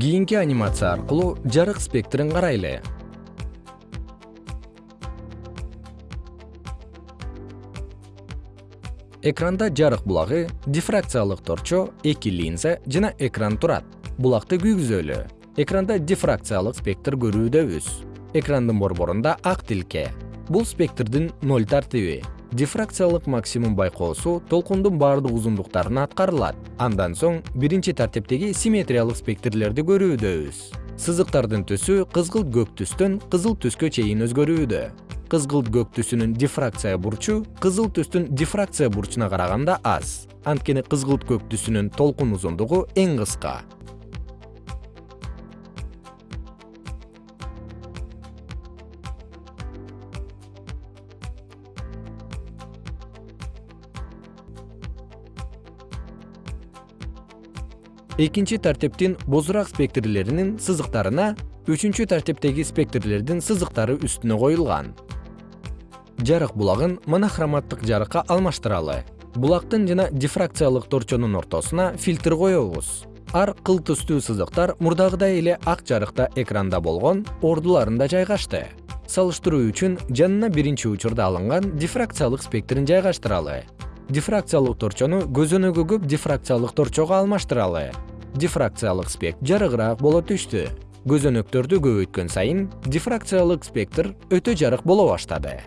кийинки анимация аркылуу жарык спектрин карайлы. Экранда жарык булагы дифракциялык торчо эки линза жана экран турат. Булакты күйгүзөлү. Экранда дифракциялык спектр көрүүдөбүз экрандын борборунда ак тилке. Бул спектрдин ноль тартиби дифракциялык максимум байкоосу толкундун баардык узундуктарына аткарылат. Андан соң биринчи тартиптеги симметриялык спектрлерди көрүүдөбүз сызыктардын түсү кызгылт көк түстөн кызыл түскө чейин өзгөрүүдө. Кызгылт көк түсүнүн дифракция бурчу кызыл түстүн дифракция бурчуна караганда аз. Анткени кызгылт көк түсүнүн толкун узундугу эң кыска экинчи тартиптин бозурак спектрлеринин сызыктарына үчүнчү тартиптеги спектрлердин сызыктары үстүнө коюлган. Жарык булагын монохроматтык жарыкка алмаштыралы. Булактын жана дифракциялык торчонун ортосуна фильтр коебуз ар кыл түстүү сызыктар мурдагыдай эле ак жарыкта экранда болгон ордуларында жайгашты. Салыштыруу үчүн жанына биринчи учурда алынган дифракциялык спектрин жайгаштыралы дифракциялык торчону көзөнөгү көп дифракциялык торчого алмаштыралы. Дифракциялык спектр жарыгыраак боло түштү. Көзөнөктөрдү көбөйткөн сайын дифракциялык спектр өтө жарык боло баштады